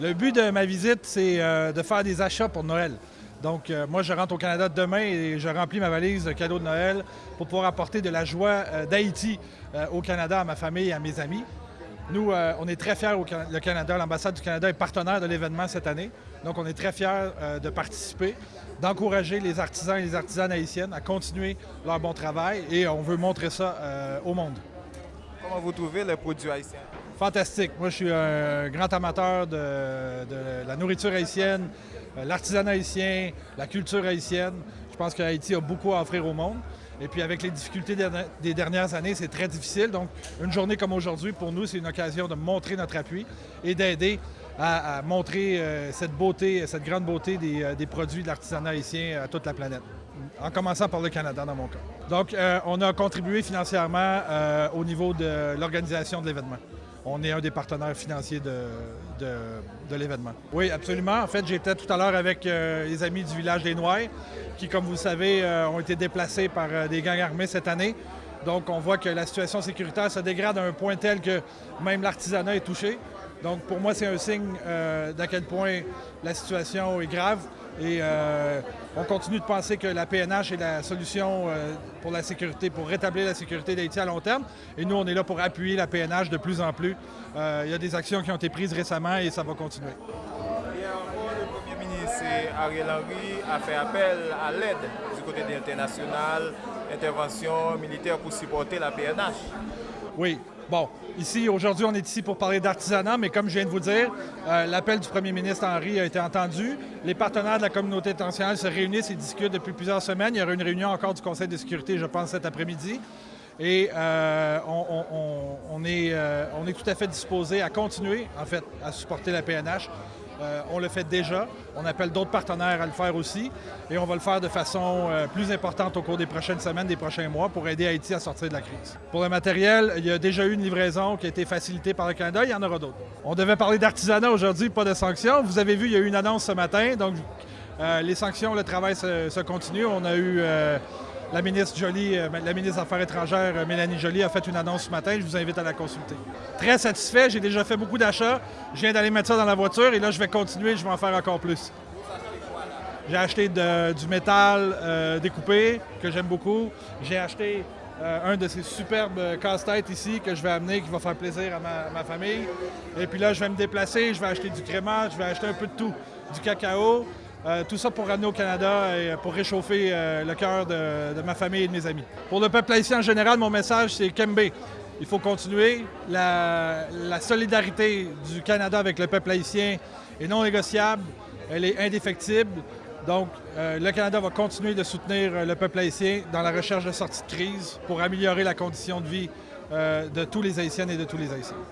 Le but de ma visite, c'est euh, de faire des achats pour Noël. Donc, euh, moi, je rentre au Canada demain et je remplis ma valise de cadeaux de Noël pour pouvoir apporter de la joie euh, d'Haïti au Canada à ma famille et à mes amis. Nous, on est très fiers au le Canada. L'ambassade du Canada est partenaire de l'événement cette année. Donc, on est très fiers de participer, d'encourager les artisans et les artisanes haïtiennes à continuer leur bon travail et on veut montrer ça au monde. Comment vous trouvez les produits haïtiens? Fantastique. Moi, je suis un grand amateur de, la nourriture haïtienne, euh, l'artisanat haïtien, la culture haïtienne. Je pense qu'Haïti a beaucoup à offrir au monde. Et puis avec les difficultés des dernières années, c'est très difficile. Donc, une journée comme aujourd'hui, pour nous, c'est une occasion de montrer notre appui et d'aider à, montrer euh, cette beauté, cette grande beauté euh, des, produits de l'artisanat haïtien à toute la planète, en commençant par le Canada dans mon cas. Donc, on a contribué financièrement au niveau de l'organisation de l'événement on est un des partenaires financiers de, l'événement. Oui, absolument. En fait, j'étais tout à l'heure avec euh, les amis du village des Noix, qui, comme vous le savez, euh, ont été déplacés par euh, des gangs armés cette année. Donc, on voit que la situation sécuritaire se dégrade à un point tel que même l'artisanat est touché. Donc, pour moi, c'est un signe d'à quel point la situation est grave. Et euh, on continue de penser que la PNH est la solution euh, pour la sécurité, pour rétablir la sécurité d'Haïti à long terme. Et nous, on est là pour appuyer la PNH de plus en plus. Euh, il y a des actions qui ont été prises récemment et ça va continuer. Hier le Premier ministre Ariel Henry a fait appel à l'aide du côté de l'international, intervention militaire pour supporter la PNH. Oui, Bon, ici, aujourd'hui, on est ici pour parler d'artisanat, mais comme je viens de vous dire, euh, l'appel du premier ministre Henry a été entendu. Les partenaires de la communauté internationale se réunissent et discutent depuis plusieurs semaines. Il y aura une réunion encore du Conseil de sécurité, je pense, cet après-midi. Et euh, on, est, euh, on est tout à fait disposé à continuer, en fait, à supporter la PNH euh, on le fait déjà. On appelle d'autres partenaires à le faire aussi. Et on va le faire de façon euh, plus importante au cours des prochaines semaines, des prochains mois pour aider Haïti à sortir de la crise. Pour le matériel, il y a déjà eu une livraison qui a été facilitée par le Canada. Il y en aura d'autres. On devait parler d'artisanat aujourd'hui, pas de sanctions. Vous avez vu, il y a eu une annonce ce matin. Donc, euh, les sanctions, le travail se, continue. On a eu la ministre Jolie, euh, la ministre des Affaires étrangères, euh, Mélanie Jolie, a fait une annonce ce matin. Je vous invite à la consulter. Très satisfait. J'ai déjà fait beaucoup d'achats. Je viens d'aller mettre ça dans la voiture et là, je vais continuer. Je vais en faire encore plus. J'ai acheté du métal euh, découpé que j'aime beaucoup. J'ai acheté un de ces superbes casse-têtes ici que je vais amener, qui va faire plaisir à ma, ma, famille. Et puis là, je vais me déplacer, je vais acheter du crémage, je vais acheter un peu de tout. Du cacao, euh, tout ça pour ramener au Canada et pour réchauffer euh, le cœur de, ma famille et de mes amis. Pour le peuple haïtien en général, mon message, c'est Kembe. Il faut continuer. La, solidarité du Canada avec le peuple haïtien est non négociable. Elle est indéfectible. Donc, euh, le Canada va continuer de soutenir le peuple haïtien dans la recherche de sortie de crise pour améliorer la condition de vie de tous les Haïtiennes et de tous les Haïtiens.